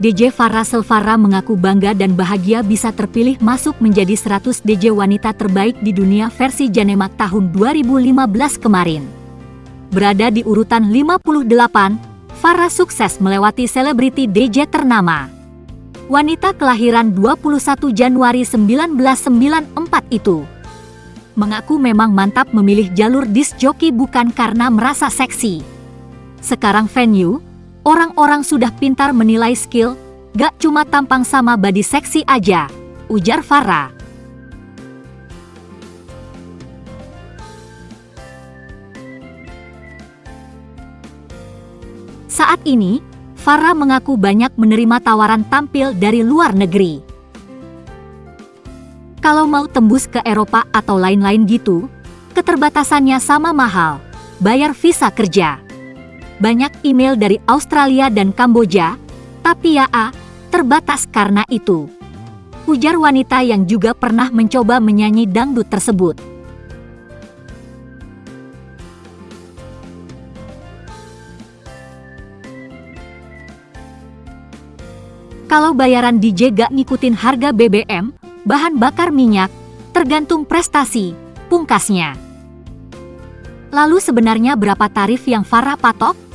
DJ Farah Selvara mengaku bangga dan bahagia bisa terpilih masuk menjadi 100 DJ wanita terbaik di dunia versi Janemak tahun 2015 kemarin. Berada di urutan 58, Farah sukses melewati selebriti DJ ternama. Wanita kelahiran 21 Januari 1994 itu mengaku memang mantap memilih jalur disc jockey bukan karena merasa seksi. Sekarang venue, orang-orang sudah pintar menilai skill, gak cuma tampang sama body seksi aja, ujar Farah. Saat ini, Farah mengaku banyak menerima tawaran tampil dari luar negeri. Kalau mau tembus ke Eropa atau lain-lain gitu, keterbatasannya sama mahal, bayar visa kerja. Banyak email dari Australia dan Kamboja, tapi ya A, terbatas karena itu. Ujar wanita yang juga pernah mencoba menyanyi dangdut tersebut. Kalau bayaran DJ gak ngikutin harga BBM, bahan bakar minyak, tergantung prestasi, pungkasnya. Lalu sebenarnya berapa tarif yang Farah patok?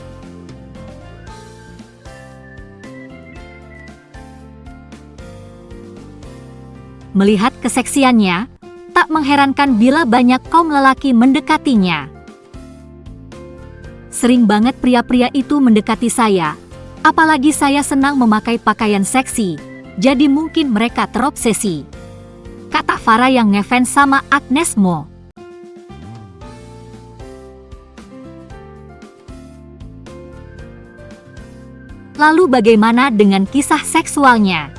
Melihat keseksiannya, tak mengherankan bila banyak kaum lelaki mendekatinya. Sering banget pria-pria itu mendekati saya, Apalagi saya senang memakai pakaian seksi, jadi mungkin mereka terobsesi. Kata Farah yang ngefans sama Agnes Mo. Lalu bagaimana dengan kisah seksualnya?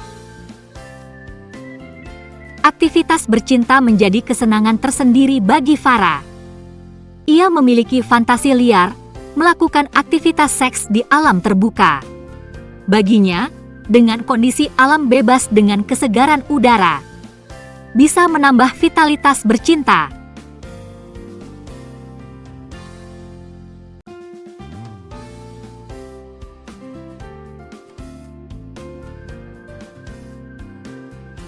Aktivitas bercinta menjadi kesenangan tersendiri bagi Farah. Ia memiliki fantasi liar, melakukan aktivitas seks di alam terbuka. Baginya, dengan kondisi alam bebas dengan kesegaran udara, bisa menambah vitalitas bercinta.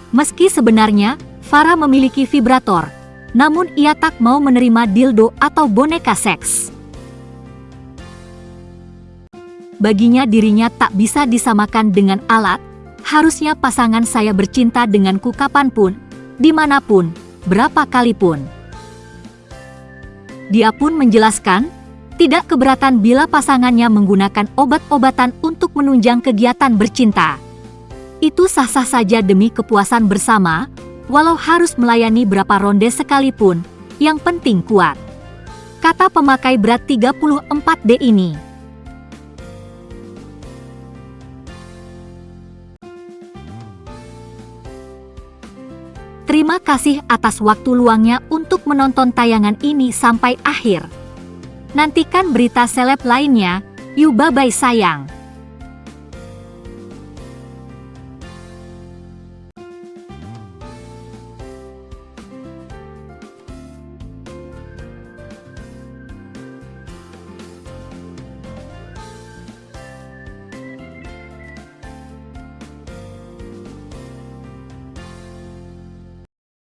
Meski sebenarnya Farah memiliki vibrator, namun ia tak mau menerima dildo atau boneka seks. Baginya dirinya tak bisa disamakan dengan alat, harusnya pasangan saya bercinta denganku kapan pun, di mana pun, berapa kali pun. Dia pun menjelaskan, tidak keberatan bila pasangannya menggunakan obat-obatan untuk menunjang kegiatan bercinta. Itu sah-sah saja demi kepuasan bersama, walau harus melayani berapa ronde sekalipun, yang penting kuat. Kata pemakai berat 34D ini. Terima kasih atas waktu luangnya untuk menonton tayangan ini sampai akhir. Nantikan berita seleb lainnya. Yuk bye-bye sayang.